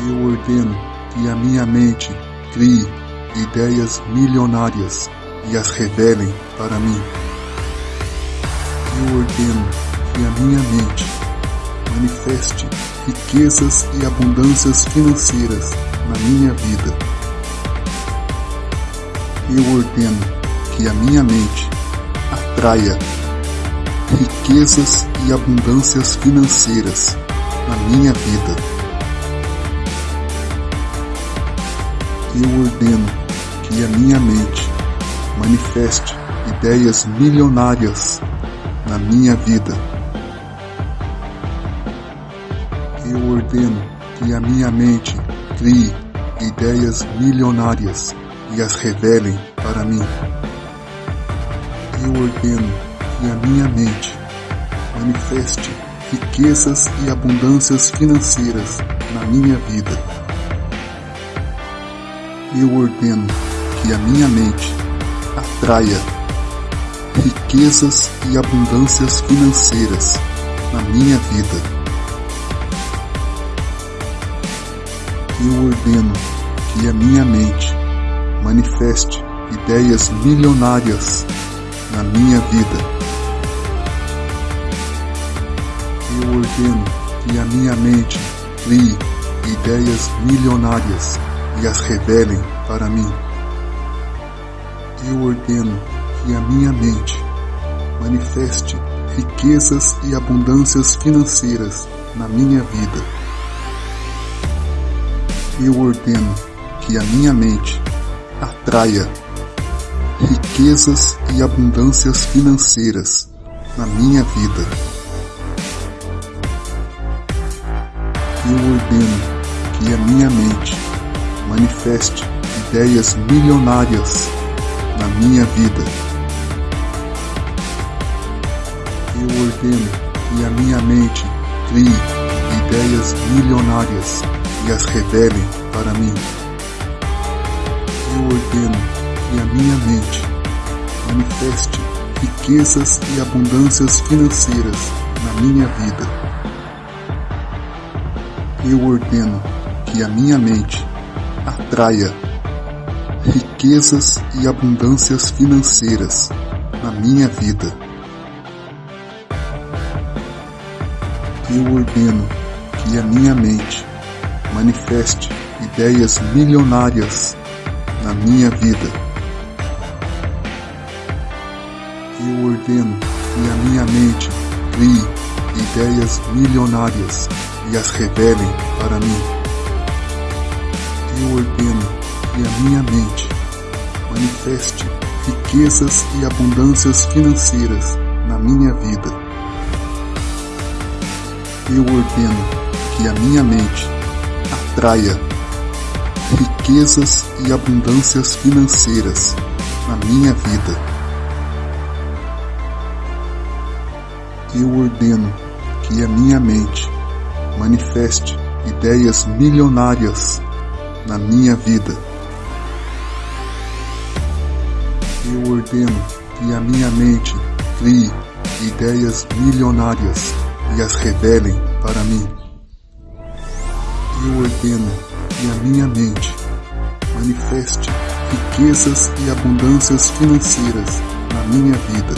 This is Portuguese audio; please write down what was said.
Eu ordeno que a minha mente crie ideias milionárias e as revelem para mim. Eu ordeno que a minha mente manifeste riquezas e abundâncias financeiras na minha vida. Eu ordeno que a minha mente atraia riquezas e abundâncias financeiras na minha vida. Eu ordeno que a minha mente manifeste ideias milionárias na minha vida. Eu ordeno que a minha mente crie ideias milionárias e as revelem para mim. Eu ordeno que a minha mente manifeste riquezas e abundâncias financeiras na minha vida. Eu ordeno que a minha mente atraia riquezas e abundâncias financeiras na minha vida. Eu ordeno que a minha mente manifeste ideias milionárias na minha vida. Eu ordeno que a minha mente crie ideias milionárias e as revelem para mim. Eu ordeno que a minha mente manifeste riquezas e abundâncias financeiras na minha vida. Eu ordeno que a minha mente atraia riquezas e abundâncias financeiras na minha vida. Eu ordeno que a minha mente manifeste ideias milionárias na minha vida. Eu ordeno que a minha mente crie ideias milionárias e as revelem para mim. Eu ordeno que a minha mente manifeste riquezas e abundâncias financeiras na minha vida. Eu ordeno que a minha mente atraia riquezas e abundâncias financeiras na minha vida. Eu ordeno que a minha mente manifeste ideias milionárias na minha vida. Eu ordeno que a minha mente crie ideias milionárias e as revelem para mim. Eu ordeno que a minha mente manifeste riquezas e abundâncias financeiras na minha vida. Eu ordeno que a minha mente atraia riquezas e abundâncias financeiras na minha vida. Eu ordeno que a minha mente manifeste ideias milionárias na minha vida. Eu ordeno que a minha mente crie ideias milionárias e as revelem para mim. Eu ordeno que a minha mente manifeste riquezas e abundâncias financeiras na minha vida.